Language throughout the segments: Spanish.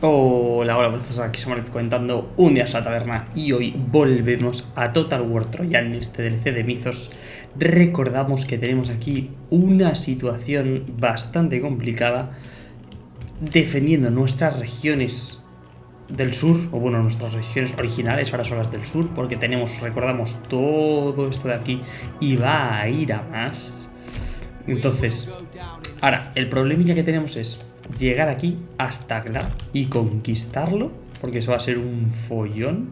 Hola, hola, buenas tardes, aquí somos comentando un día a la taberna y hoy volvemos a Total War Trojan, este DLC de Mizos. Recordamos que tenemos aquí una situación bastante complicada defendiendo nuestras regiones del sur, o bueno, nuestras regiones originales, ahora son las del sur, porque tenemos, recordamos, todo esto de aquí y va a ir a más. Entonces, ahora, el problemilla que tenemos es llegar aquí hasta Gla y conquistarlo, porque eso va a ser un follón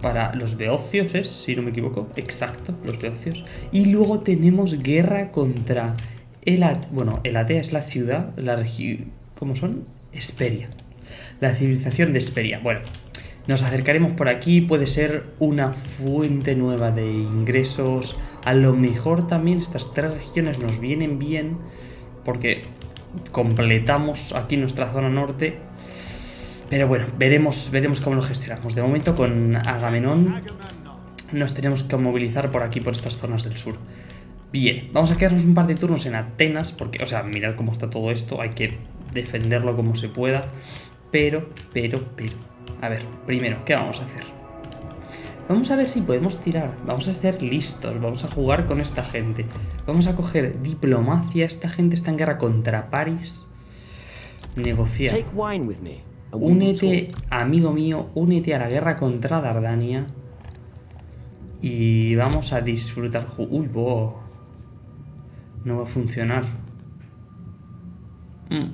para los beocios, ¿es? Si no me equivoco. Exacto, los beocios. Y luego tenemos guerra contra el Bueno, el Atea es la ciudad, la región... ¿Cómo son? Esperia. La civilización de Esperia. Bueno, nos acercaremos por aquí, puede ser una fuente nueva de ingresos. A lo mejor también estas tres regiones nos vienen bien, porque completamos aquí nuestra zona norte. Pero bueno, veremos, veremos cómo lo gestionamos. De momento con Agamenón nos tenemos que movilizar por aquí, por estas zonas del sur. Bien, vamos a quedarnos un par de turnos en Atenas, porque, o sea, mirad cómo está todo esto, hay que defenderlo como se pueda. Pero, pero, pero... A ver, primero, ¿qué vamos a hacer? Vamos a ver si podemos tirar. Vamos a ser listos. Vamos a jugar con esta gente. Vamos a coger diplomacia. Esta gente está en guerra contra París. Negociar. Únete, amigo mío, únete a la guerra contra Dardania. Y vamos a disfrutar. Uy, bo. No va a funcionar. Mm.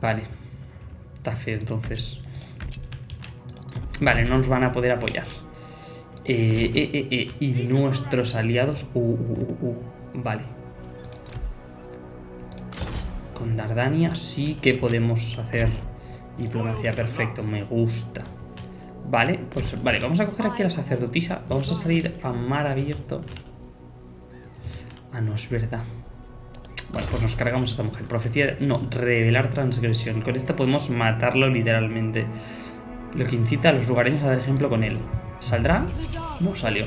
Vale. Está feo entonces. Vale, no nos van a poder apoyar. Eh, eh, eh, y nuestros aliados... Uh, uh, uh, vale. Con Dardania sí que podemos hacer diplomacia. Perfecto, me gusta. Vale, pues vale, vamos a coger aquí a la sacerdotisa. Vamos a salir a mar abierto. Ah, no, es verdad. Bueno, pues nos cargamos a esta mujer. Profecía... No, revelar transgresión. Con esta podemos matarlo literalmente lo que incita a los lugareños a dar ejemplo con él. ¿Saldrá? No salió.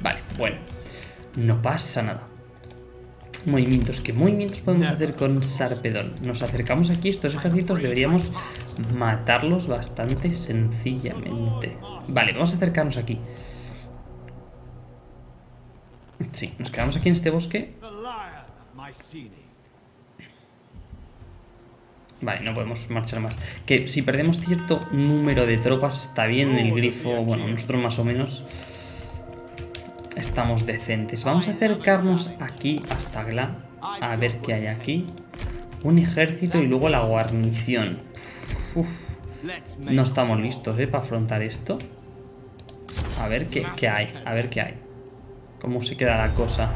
Vale, bueno. No pasa nada. Movimientos. ¿Qué movimientos podemos hacer con Sarpedón? Nos acercamos aquí. Estos ejércitos deberíamos matarlos bastante sencillamente. Vale, vamos a acercarnos aquí. Sí, nos quedamos aquí en este bosque. Vale, no podemos marchar más. Que si perdemos cierto número de tropas está bien el grifo. Bueno, nosotros más o menos estamos decentes. Vamos a acercarnos aquí hasta Gla. A ver qué hay aquí. Un ejército y luego la guarnición. No estamos listos, ¿eh? Para afrontar esto. A ver qué, qué hay. A ver qué hay. ¿Cómo se queda la cosa?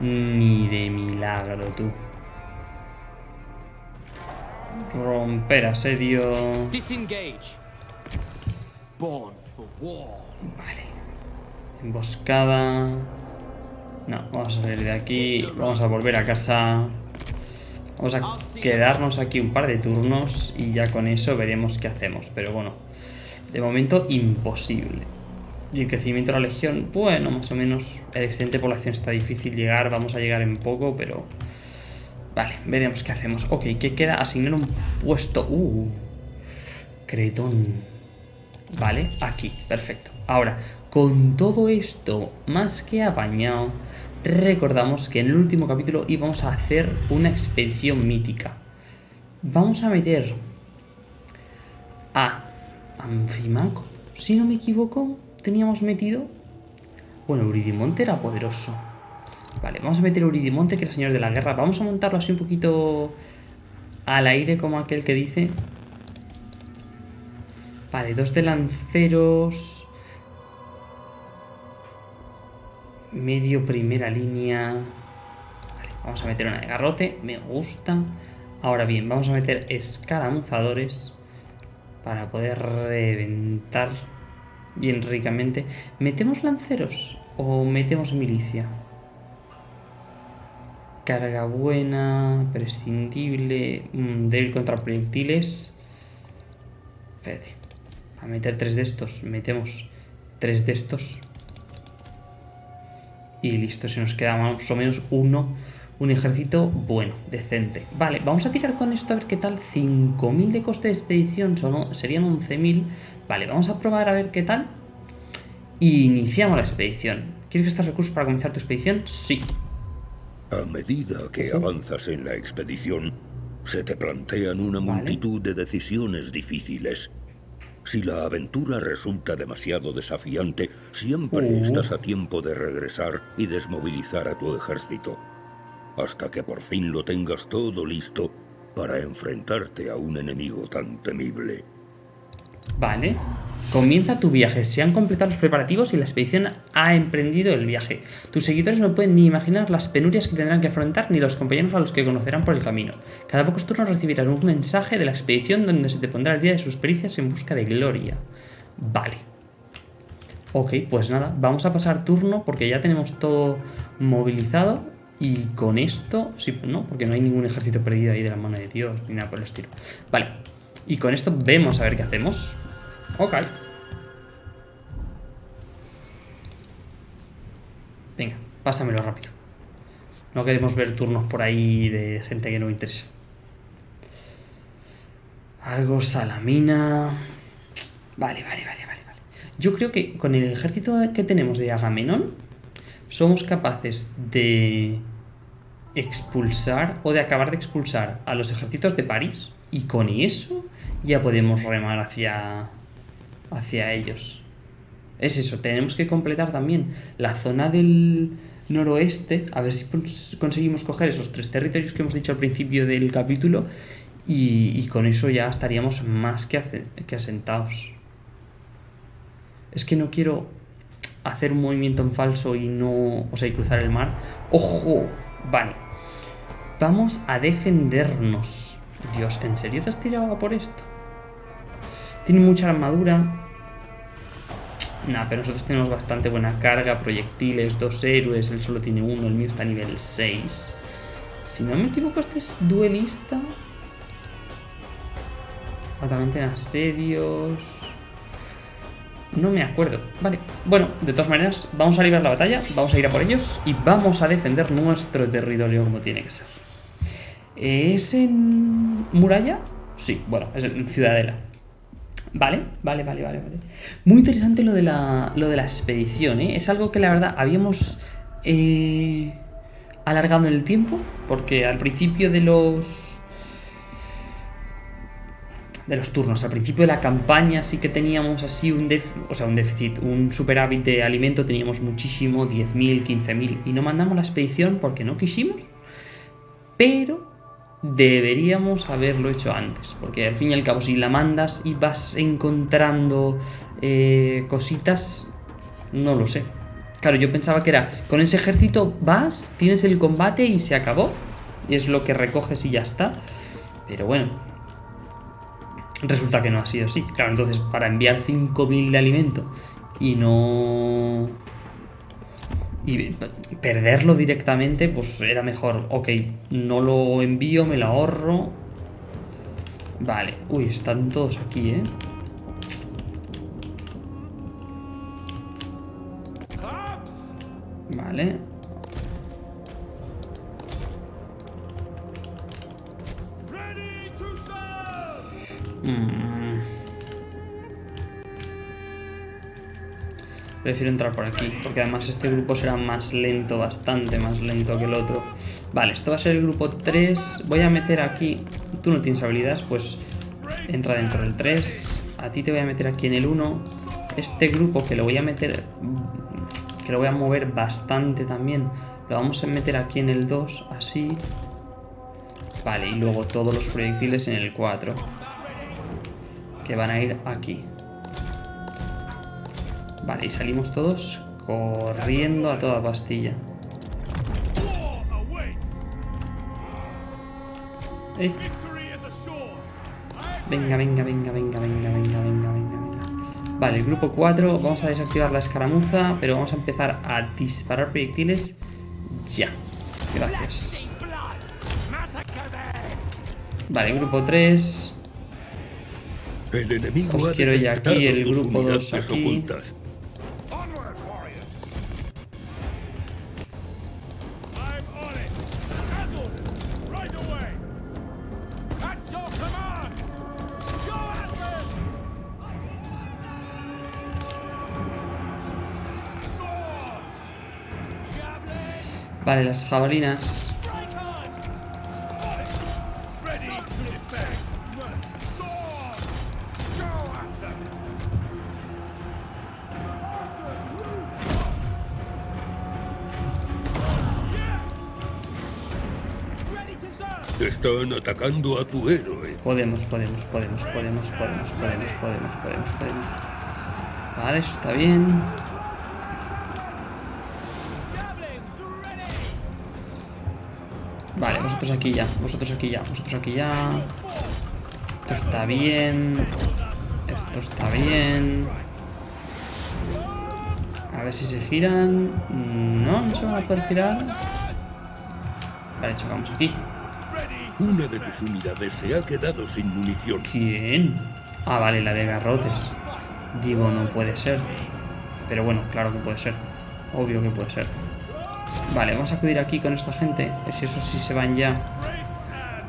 Ni de milagro, tú. Romper asedio. Vale. Emboscada. No, vamos a salir de aquí. Vamos a volver a casa. Vamos a quedarnos aquí un par de turnos y ya con eso veremos qué hacemos. Pero bueno, de momento imposible. Y el crecimiento de la legión, bueno, más o menos. El excedente de población está difícil llegar. Vamos a llegar en poco, pero Vale, veremos qué hacemos. Ok, ¿qué queda? Asignar un puesto. Uh, Cretón. Vale, aquí, perfecto. Ahora, con todo esto más que apañado, recordamos que en el último capítulo íbamos a hacer una expedición mítica. Vamos a meter a Anfimaco. Si no me equivoco, teníamos metido... Bueno, Euridimonte era poderoso. Vale, vamos a meter Uridimonte, que es el señor de la guerra. Vamos a montarlo así un poquito al aire, como aquel que dice. Vale, dos de lanceros. Medio primera línea. Vale, vamos a meter una de garrote. Me gusta. Ahora bien, vamos a meter escaramuzadores. Para poder reventar bien ricamente. ¿Metemos lanceros o metemos milicia? Carga buena, prescindible, mm, débil contra proyectiles. A meter tres de estos. Metemos tres de estos. Y listo, se nos queda más o menos uno, un ejército bueno, decente. Vale, vamos a tirar con esto a ver qué tal. 5.000 de coste de expedición son, serían 11.000. Vale, vamos a probar a ver qué tal. Iniciamos la expedición. ¿Quieres gastar recursos para comenzar tu expedición? Sí. A medida que avanzas en la expedición, se te plantean una multitud de decisiones difíciles. Si la aventura resulta demasiado desafiante, siempre Uh. estás a tiempo de regresar y desmovilizar a tu ejército, hasta que por fin lo tengas todo listo para enfrentarte a un enemigo tan temible. Vale. Comienza tu viaje. Se han completado los preparativos y la expedición ha emprendido el viaje. Tus seguidores no pueden ni imaginar las penurias que tendrán que afrontar ni los compañeros a los que conocerán por el camino. Cada pocos turnos recibirás un mensaje de la expedición donde se te pondrá el día de sus pericias en busca de gloria. Vale. Ok, pues nada, vamos a pasar turno porque ya tenemos todo movilizado y con esto, sí, no, porque no hay ningún ejército perdido ahí de la mano de Dios ni nada por el estilo. Vale, y con esto vemos a ver qué hacemos. Ok. Pásamelo rápido. No queremos ver turnos por ahí de gente que no me interesa. Algo salamina. Vale, vale, vale, vale, vale. Yo creo que con el ejército que tenemos de Agamenón somos capaces de expulsar o de acabar de expulsar a los ejércitos de París y con eso ya podemos remar hacia hacia ellos. Es eso, tenemos que completar también la zona del noroeste, a ver si cons- conseguimos coger esos tres territorios que hemos dicho al principio del capítulo y, con eso ya estaríamos más que, asentados. Es que no quiero hacer un movimiento en falso y no, o sea, y cruzar el mar. ¡Ojo! Vale. Vamos a defendernos. Dios, ¿en serio te has tirado por esto? Tiene mucha armadura. Nah, pero nosotros tenemos bastante buena carga, proyectiles, dos héroes, él solo tiene uno, el mío está a nivel 6. Si no me equivoco, este es duelista. Atacante en asedios. No me acuerdo. Vale. Bueno, de todas maneras, vamos a librar la batalla, vamos a ir a por ellos y vamos a defender nuestro territorio como tiene que ser. ¿Es en muralla? Sí, bueno, es en ciudadela. Vale, vale, vale, vale, vale. Muy interesante lo de la, lo de la expedición, ¿eh? Es algo que la verdad habíamos eh, alargado en el tiempo, porque al principio de los de los turnos, al principio de la campaña sí que teníamos así un, def- o sea, un déficit, un superávit de alimento, teníamos muchísimo, 10.000, 15.000, y no mandamos la expedición porque no quisimos, pero deberíamos haberlo hecho antes, porque al fin y al cabo si la mandas y vas encontrando eh, cositas, no lo sé. Claro, yo pensaba que era, con ese ejército vas, tienes el combate y se acabó, y es lo que recoges y ya está, pero bueno. Resulta que no ha sido así. Claro, entonces para enviar 5.000 de alimento y no y perderlo directamente, pues era mejor. Ok, no lo envío, me lo ahorro. Vale, uy, están todos aquí, ¿eh? Vale. Prefiero entrar por aquí, porque además este grupo será más lento, bastante más lento que el otro. Vale, esto va a ser el grupo 3. Voy a meter aquí... Tú no tienes habilidades, pues entra dentro del 3. A ti te voy a meter aquí en el 1. Este grupo que lo voy a meter... Que lo voy a mover bastante también. Lo vamos a meter aquí en el 2, así. Vale, y luego todos los proyectiles en el 4. Que van a ir aquí. Vale, y salimos todos corriendo a toda pastilla. Eh. Venga, venga, venga, venga, venga, venga, venga, venga, venga. Vale, el grupo 4, vamos a desactivar la escaramuza, pero vamos a empezar a disparar proyectiles ya. Gracias. Vale, grupo 3. El enemigo Os quiero ya aquí el grupo dos unidades aquí. ocultas. Vale, las jabalinas. Están atacando a tu héroe. Podemos, podemos, podemos, podemos, podemos, podemos, podemos, podemos, podemos. Vale, eso está bien. Vale, vosotros aquí ya, vosotros aquí ya, vosotros aquí ya. Esto está bien. Esto está bien. A ver si se giran. No, no se van a poder girar. Vale, chocamos aquí. Una de tus unidades se ha quedado sin munición. ¿Quién? Ah, vale, la de garrotes. Digo, no puede ser. Pero bueno, claro que puede ser. Obvio que puede ser. Vale, vamos a acudir aquí con esta gente. Si eso sí se van ya,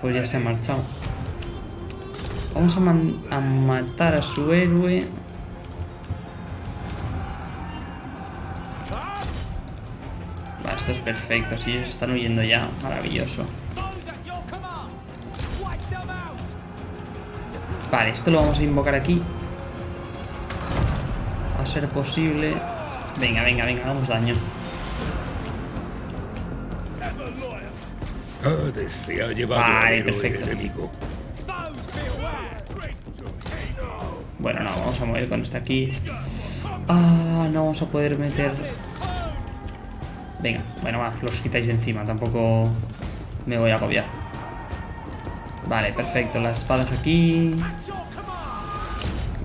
pues ya se han marchado. Vamos a, a matar a su héroe. Vale, esto es perfecto. Si ellos están huyendo ya, maravilloso. Vale, esto lo vamos a invocar aquí. A ser posible. Venga, venga, venga, hagamos daño. Hades se ha llevado Vale, al perfecto. enemigo. Bueno, no, vamos a mover con este aquí. Ah, no vamos a poder meter... Venga, bueno, va, los quitáis de encima, tampoco me voy a agobiar. Vale, perfecto, las espadas aquí.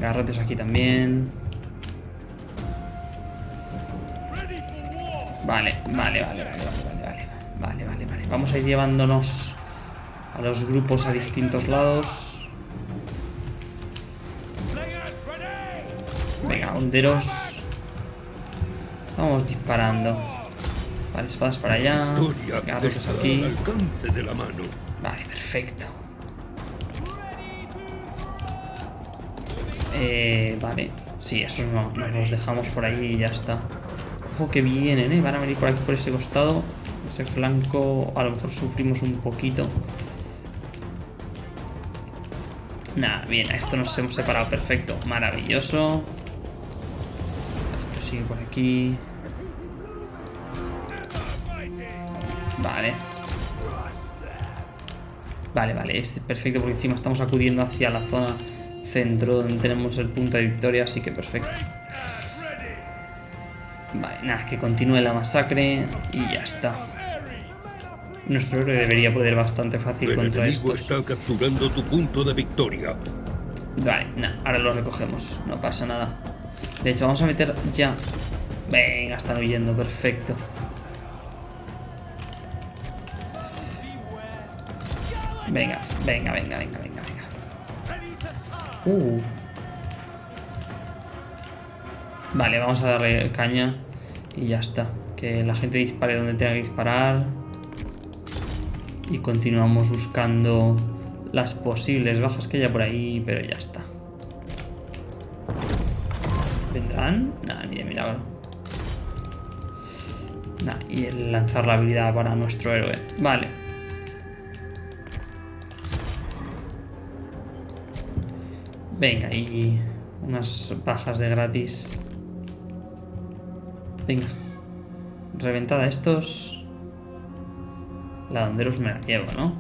Garrotes aquí también. Vale, vale, vale, vale, vale, Vamos a ir llevándonos a los grupos a distintos lados. Venga, honderos. Vamos disparando. Vale, espadas para allá. Está aquí. Vale, perfecto. Eh, vale. Sí, esos no, nos los dejamos por ahí y ya está. Ojo que vienen, ¿eh? Van a venir por aquí, por ese costado. Ese flanco, a lo mejor sufrimos un poquito. Nada, bien, a esto nos hemos separado perfecto. Maravilloso. Esto sigue por aquí. Vale. Vale, vale, es perfecto porque encima estamos acudiendo hacia la zona centro donde tenemos el punto de victoria, así que perfecto. Vale, nada, que continúe la masacre y ya está. Nuestro héroe debería poder bastante fácil El contra enemigo estos. está capturando tu punto de victoria. Vale, nada, ahora lo recogemos, no pasa nada. De hecho, vamos a meter ya... Venga, están huyendo, perfecto. Venga, venga, venga, venga, venga, venga. Uh. Vale, vamos a darle caña y ya está. Que la gente dispare donde tenga que disparar. Y continuamos buscando las posibles bajas que haya por ahí, pero ya está. ¿Vendrán? Nada, ni de milagro. Nah, y el lanzar la habilidad para nuestro héroe. Vale. Venga, y unas bajas de gratis. Venga. Reventada estos. La Donderos me la llevo, ¿no?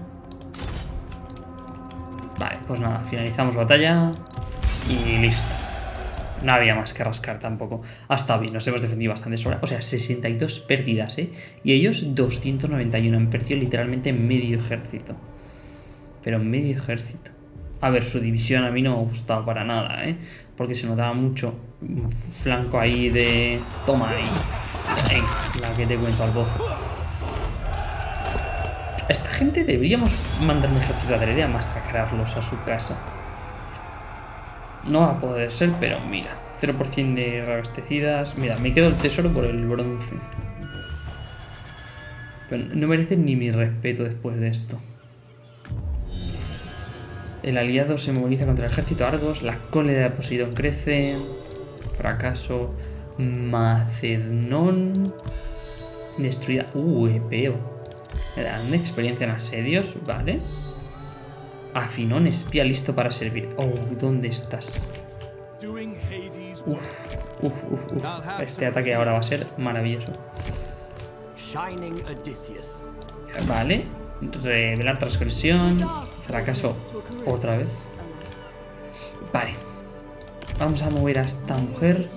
Vale, pues nada, finalizamos batalla y listo. No había más que rascar tampoco. Ha estado bien, nos hemos defendido bastante sobra. O sea, 62 pérdidas, ¿eh? Y ellos 291. Han perdido literalmente medio ejército. Pero medio ejército. A ver, su división a mí no me ha gustado para nada, ¿eh? Porque se notaba mucho flanco ahí de... Toma ahí. La que te cuento al bozo. Esta gente deberíamos mandar un ejército de adrede a masacrarlos a su casa. No va a poder ser, pero mira. 0% de reabastecidas. Mira, me quedo el tesoro por el bronce. Pero no merecen ni mi respeto después de esto. El aliado se moviliza contra el ejército Argos. La cólera de Poseidón crece. Fracaso. Macednón. Destruida. Uh, epeo. Grande experiencia en asedios, vale. Afinón, espía listo para servir. Oh, ¿dónde estás? Uf, uf, uf, uf. Este ataque ahora va a ser maravilloso. Vale. Revelar transgresión. Fracaso otra vez. Vale. Vamos a mover a esta mujer.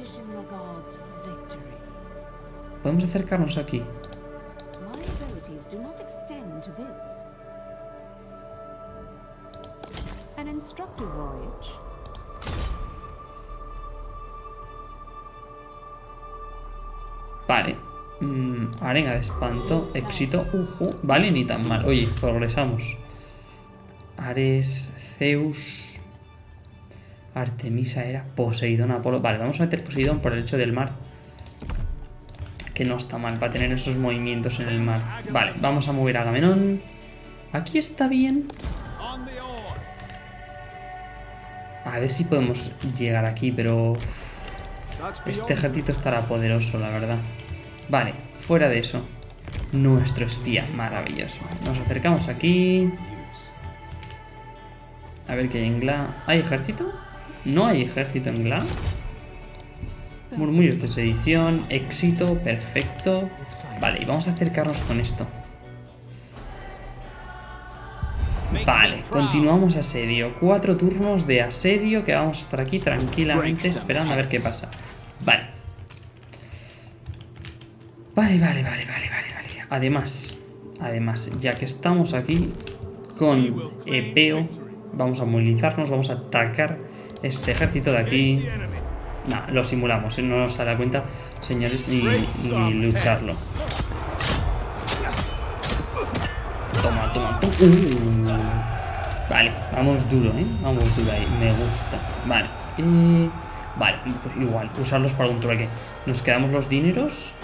Podemos acercarnos aquí. Vale. Mm, arenga de espanto. Éxito. Uh, vale, ni tan mal. Oye, progresamos. Ares, Zeus. Artemisa era Poseidón, Apolo. Vale, vamos a meter Poseidón por el hecho del mar. Que no está mal para tener esos movimientos en el mar. Vale, vamos a mover a Agamenón. Aquí está bien. A ver si podemos llegar aquí, pero... Este ejército estará poderoso, la verdad. Vale, fuera de eso. Nuestro espía, maravilloso. Nos acercamos aquí. A ver qué hay en Gla. ¿Hay ejército? No hay ejército en Gla. Murmullos de sedición, éxito, perfecto. Vale, y vamos a acercarnos con esto. Vale, continuamos asedio. Cuatro turnos de asedio que vamos a estar aquí tranquilamente esperando a ver qué pasa. Vale. Vale, vale, vale, vale, vale, vale. Además, además, ya que estamos aquí con Epeo, vamos a movilizarnos, vamos a atacar este ejército de aquí. Nah, lo simulamos, ¿eh? no nos da cuenta, señores, ni, ni lucharlo. Toma, toma, toma. Uh. Vale, vamos duro, ¿eh? Vamos duro ahí, me gusta. Vale, eh... Vale, pues igual, usarlos para un trueque. Nos quedamos los dineros.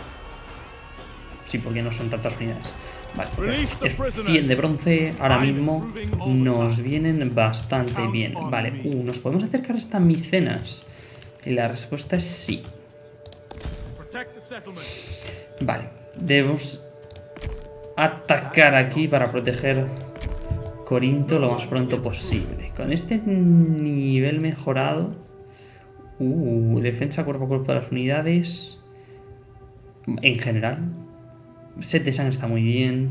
Sí, porque no son tantas unidades. Vale, pues 100 de bronce ahora mismo nos vienen bastante bien. Vale, uh, ¿nos podemos acercar hasta Micenas? Y la respuesta es sí. Vale, debemos atacar aquí para proteger Corinto lo más pronto posible. Con este nivel mejorado... Uh, defensa cuerpo a cuerpo de las unidades... En general. Set de está muy bien.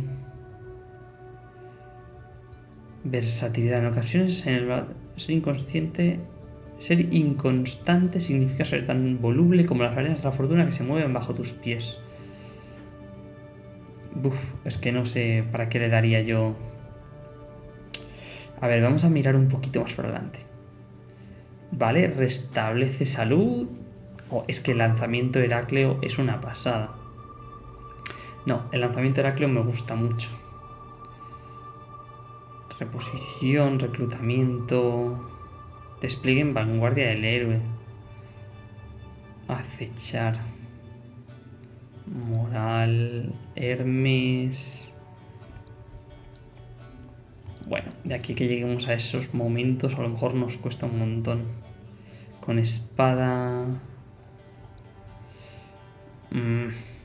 Versatilidad. En ocasiones, en el, ser inconsciente... Ser inconstante significa ser tan voluble como las arenas de la fortuna que se mueven bajo tus pies. Es que no sé para qué le daría yo... A ver, vamos a mirar un poquito más por adelante. Vale, restablece salud. Oh, es que el lanzamiento Heracleo es una pasada. No, el lanzamiento Heracleo me gusta mucho. Reposición, reclutamiento... Despliegue en vanguardia del héroe. Acechar. Moral, Hermes... Bueno, de aquí que lleguemos a esos momentos a lo mejor nos cuesta un montón. Con espada... Mm.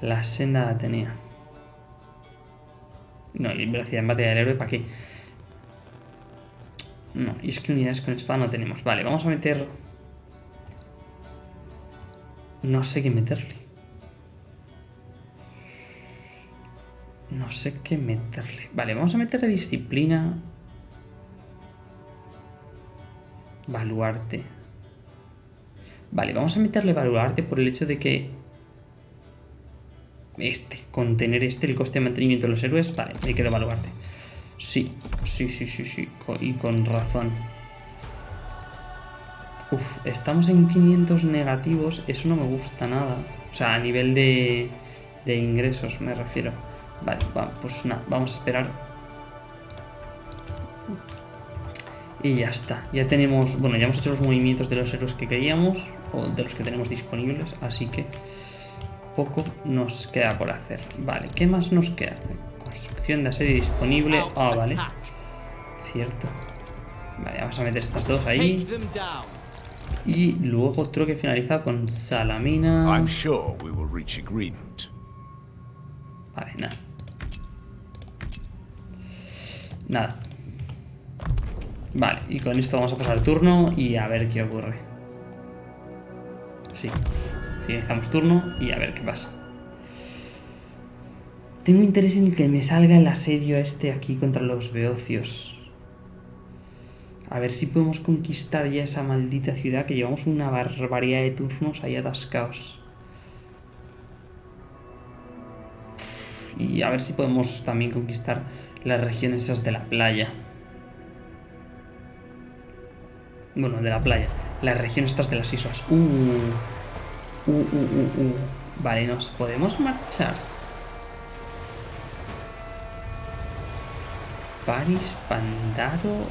La senda de Atenea. No, y velocidad en batalla del héroe, ¿para qué? No, y es que unidades con espada no tenemos. Vale, vamos a meter no sé qué meterle. No sé qué meterle. Vale, vamos a meterle disciplina. Baluarte. Vale, vamos a meterle baluarte por el hecho de que... Este, contener este, el coste de mantenimiento de los héroes. Vale, hay que baluarte. Sí, sí, sí, sí, sí. Y con razón. Uf, estamos en 500 negativos, eso no me gusta nada. O sea, a nivel de, de ingresos me refiero. Vale, pues nada, vamos a esperar. Y ya está. Ya tenemos, bueno, ya hemos hecho los movimientos de los héroes que queríamos, o de los que tenemos disponibles, así que poco nos queda por hacer. Vale, ¿qué más nos queda? Construcción de asedio disponible. Ah, vale. Cierto. Vale, vamos a meter estas dos ahí. Y luego otro que finaliza con Salamina. I'm sure we will reach agreement. Vale, nada. Nada. Vale, y con esto vamos a pasar el turno y a ver qué ocurre. Sí. Finalizamos turno y a ver qué pasa. Tengo interés en que me salga el asedio este aquí contra los beocios. A ver si podemos conquistar ya esa maldita ciudad que llevamos una barbaridad de turnos ahí atascados. Y a ver si podemos también conquistar las regiones esas de la playa. Bueno, de la playa. Las regiones estas de las islas. Uh. Uh, uh, uh. Vale, nos podemos marchar. Paris, Pandaro.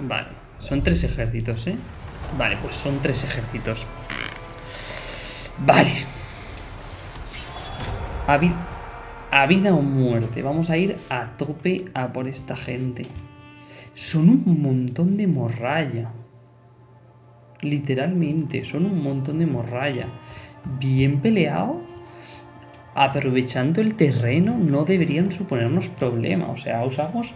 Vale, son tres ejércitos, ¿eh? Vale, pues son tres ejércitos. Vale. A, a vida o muerte. Vamos a ir a tope a por esta gente. Son un montón de morralla. Literalmente, son un montón de morralla. Bien peleado. Aprovechando el terreno, no deberían suponernos problema. O sea, usamos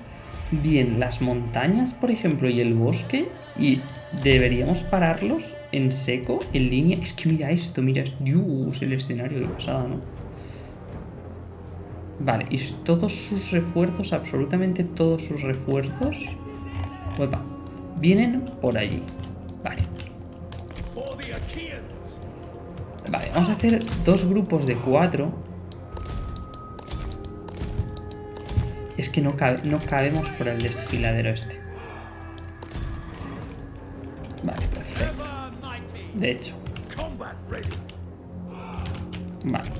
bien las montañas, por ejemplo, y el bosque. Y deberíamos pararlos en seco, en línea. Es que mira esto, mira esto. Dios, el escenario de pasada, ¿no? Vale, y todos sus refuerzos, absolutamente todos sus refuerzos. Uepa, vienen por allí. Vale. Vale, vamos a hacer dos grupos de cuatro. Es que no, cabe, no cabemos por el desfiladero este. Vale, perfecto. De hecho. Vale.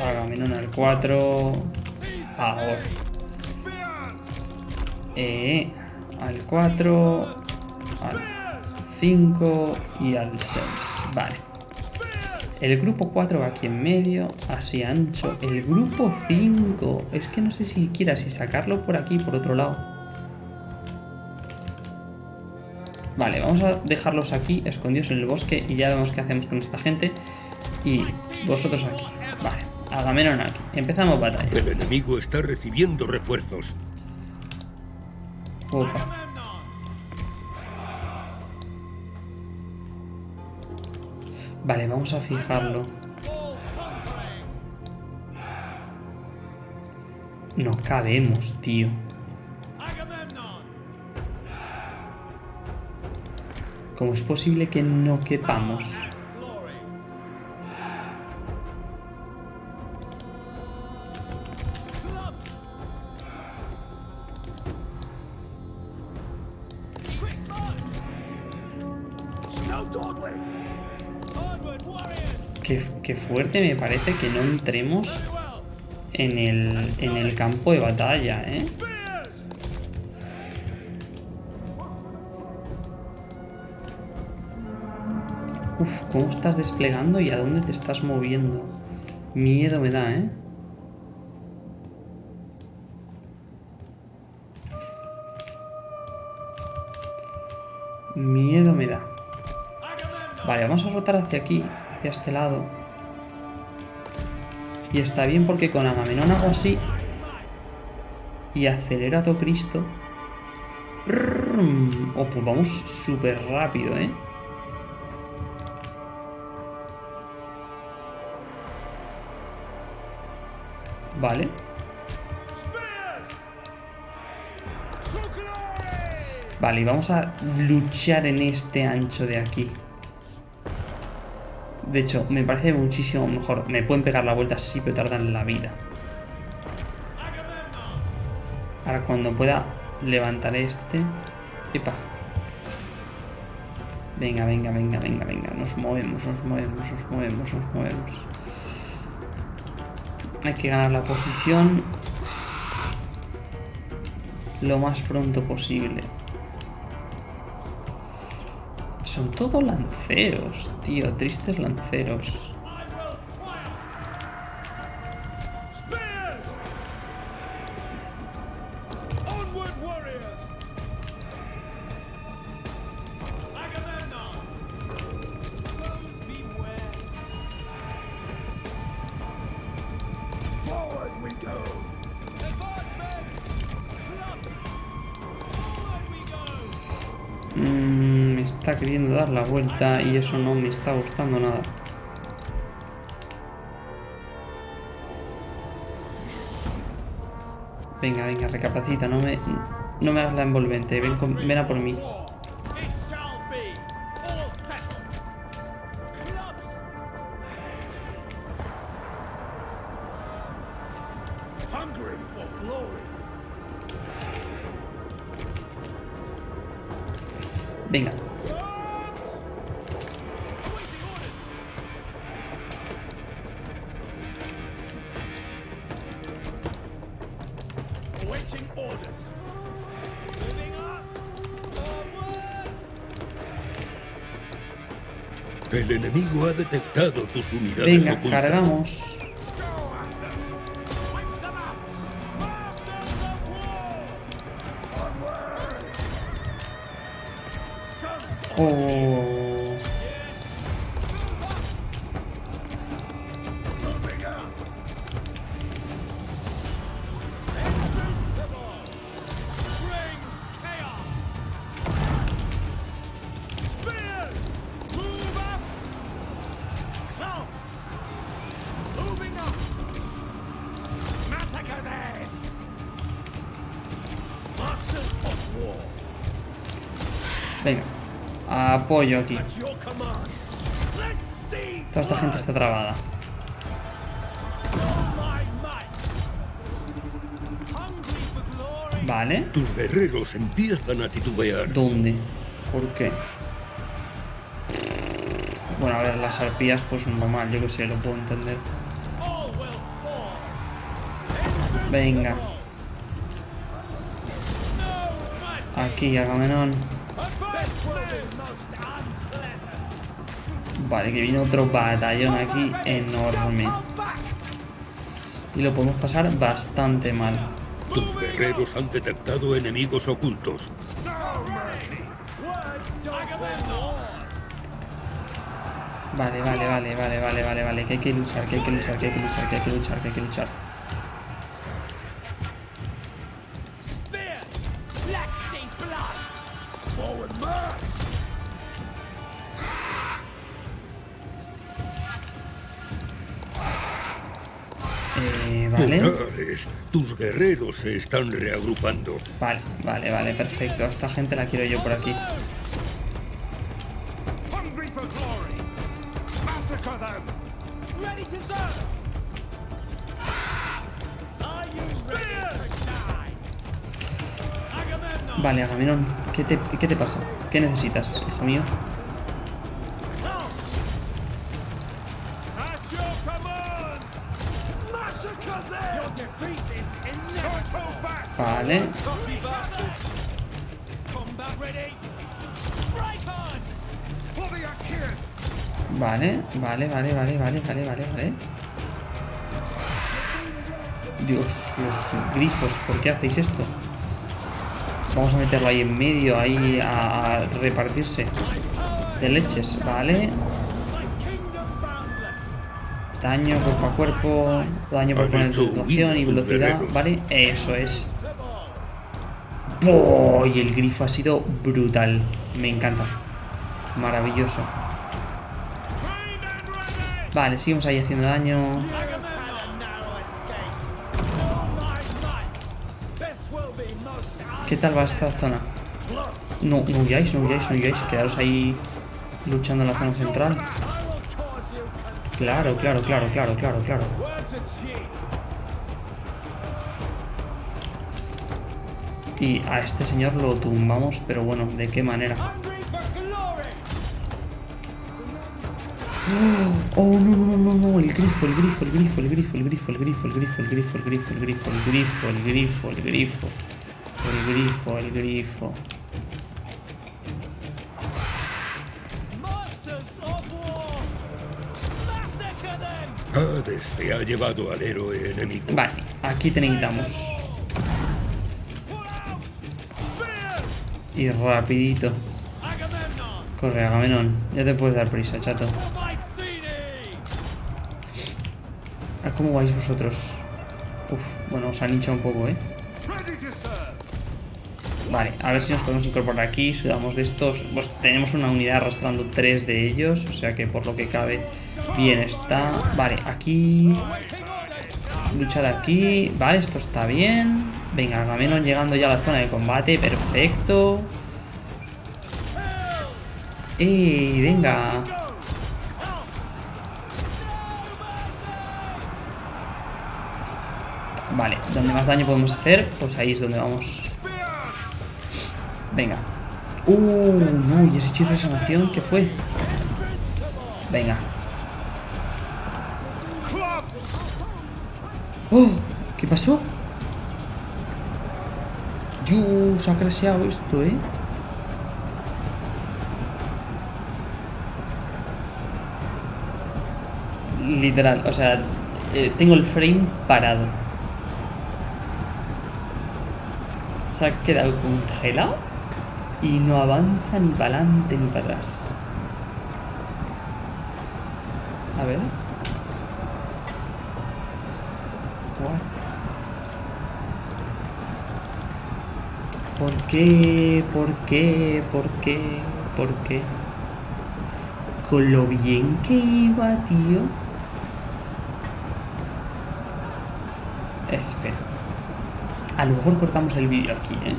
Agamenón al 4. Ahora. Eh, al 4. Al 5 y al 6. Vale. El grupo 4 va aquí en medio, así ancho. El grupo 5. Es que no sé siquiera si sacarlo por aquí, por otro lado. Vale, vamos a dejarlos aquí, escondidos en el bosque, y ya vemos qué hacemos con esta gente. Y vosotros aquí. Vale, Agamenón aquí. Empezamos batalla. El enemigo está recibiendo refuerzos. Opa. Vale, vamos a fijarlo. No cabemos, tío. ¿Cómo es posible que no quepamos? Qué, fuerte me parece que no entremos en el, en el campo de batalla, ¿eh? Uf, ¿cómo estás desplegando y a dónde te estás moviendo? Miedo me da, ¿eh? Miedo me da. Vale, vamos a rotar hacia aquí, hacia este lado. Y está bien porque con Agamenón hago así. Y acelero a todo Cristo. Oh, pues vamos súper rápido, ¿eh? Vale. Vale, y vamos a luchar en este ancho de aquí. De hecho, me parece muchísimo mejor. Me pueden pegar la vuelta sí, pero tardan la vida. Ahora cuando pueda levantar este... Epa. Venga, venga, venga, venga, venga. Nos movemos, nos movemos, nos movemos, nos movemos. Hay que ganar la posición lo más pronto posible. Son todos lanceros, tío. Tristes lanceros. Mmm está queriendo dar la vuelta y eso no me está gustando nada. Venga, venga, recapacita, no me, no me hagas la envolvente, ven, con- ven a por mí. Detectado tus unidades venga, ocultas. cargamos. Apoyo aquí. Toda esta gente está trabada. Vale. Tus guerreros empiezan a titubear. ¿Dónde? ¿Por qué? Bueno, a ver, las arpías, pues normal, yo que sé, lo puedo entender. Venga, aquí, Agamenón. Vale, que viene otro batallón aquí enorme. Y lo podemos pasar bastante mal. Tus guerreros han detectado enemigos ocultos. Vale, vale, vale, vale, vale, vale, vale. Que hay que luchar, que hay que luchar, que hay que luchar, que hay que luchar, que hay que luchar. Guerreros se están reagrupando. Vale, vale, vale, perfecto. A esta gente la quiero yo por aquí. Agamemnon. Vale, Agamenón, ¿qué te, ¿qué te pasa? ¿Qué necesitas, hijo mío? Achaeans. vale, vale, vale, vale, vale, vale, vale, vale. Dios, los grifos, ¿por qué hacéis esto? Vamos a meterlo ahí en medio, ahí a, a repartirse de leches, vale. Daño cuerpo a cuerpo, daño por concentración y velocidad. ¿vale? Eso es. ¡Oh! Y el grifo ha sido brutal. Me encanta. Maravilloso. Vale, seguimos ahí haciendo daño. ¿Qué tal va esta zona? No, no huyáis, no huyáis, no huyáis. Quedaros ahí luchando en la zona central. Claro, claro, claro, claro, claro, claro. Y a este señor lo tumbamos, pero bueno, ¿de qué manera? Oh, no, no, no, no, no, el grifo, el grifo, el grifo, el grifo, el grifo, el grifo, el grifo, el grifo, el grifo, el grifo, el grifo, el grifo, el grifo, el grifo, el grifo. Se ha llevado al héroe enemigo. Vale, aquí te necesitamos. Y rapidito. Corre, Agamenón. Ya te puedes dar prisa, chato. For Mycenae. ¿A cómo vais vosotros? Uf, bueno, os han hinchado un poco, ¿eh? Vale, a ver si nos podemos incorporar aquí. Sudamos de estos. Pues tenemos una unidad arrastrando tres de ellos. O sea que por lo que cabe, bien está. Vale, aquí. Lucha de aquí. Vale, esto está bien. Venga, Agamenón llegando ya a la zona de combate. Perfecto. ¡Ey! Venga. Vale, donde más daño podemos hacer, pues ahí es donde vamos. Venga. Uh, no, y ese hechizo de sanación, ¿qué fue? Venga. ¡Oh! ¿Qué pasó? Yo, se ha crasheado esto, ¿eh? Literal, o sea, eh, tengo el frame parado. Se ha quedado congelado y no avanza ni para adelante ni para atrás. A ver. What? ¿Por qué? ¿Por qué? ¿Por qué? ¿Por qué? Con lo bien que iba, tío. Espera. A lo mejor cortamos el vídeo aquí, ¿eh?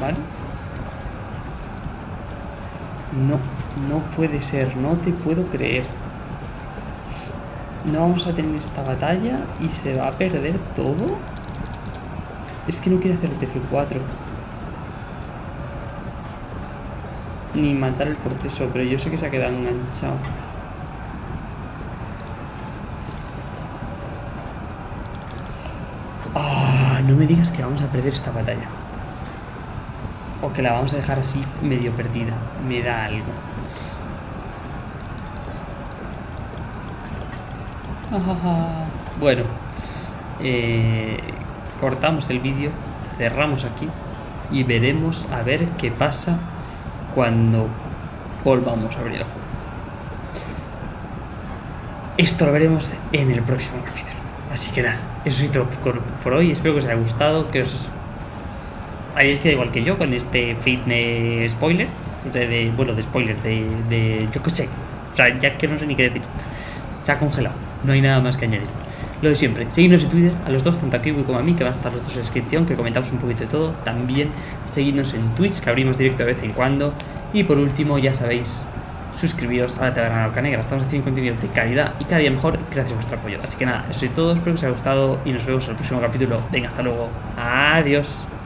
¿Vale? No, no puede ser, no te puedo creer. No vamos a tener esta batalla y se va a perder todo. Es que no quiere hacer el TF4. Ni matar el proceso, pero yo sé que se ha quedado enganchado. Ah, no me digas que vamos a perder esta batalla. O que la vamos a dejar así medio perdida. Me da algo. Bueno. Eh, cortamos el vídeo. Cerramos aquí. Y veremos a ver qué pasa cuando volvamos a abrir el juego. Esto lo veremos en el próximo capítulo. Así que nada, eso es todo por, hoy. Espero que os haya gustado, que os Ahí queda igual que yo con este fitness spoiler. De, bueno, de spoiler, de, de. Yo qué sé. O sea, ya que no sé ni qué decir. Se ha congelado. No hay nada más que añadir. Lo de siempre, seguidnos en Twitter, a los dos, tanto a Kiwi como a mí, que van a estar los dos en la descripción, que comentamos un poquito de todo. También seguidnos en Twitch, que abrimos directo de vez en cuando. Y por último, ya sabéis, suscribiros a la Taberna Loca Negra. Estamos haciendo contenido de calidad y cada día mejor gracias a vuestro apoyo. Así que nada, eso es todo, espero que os haya gustado y nos vemos en el próximo capítulo. Venga, hasta luego. Adiós.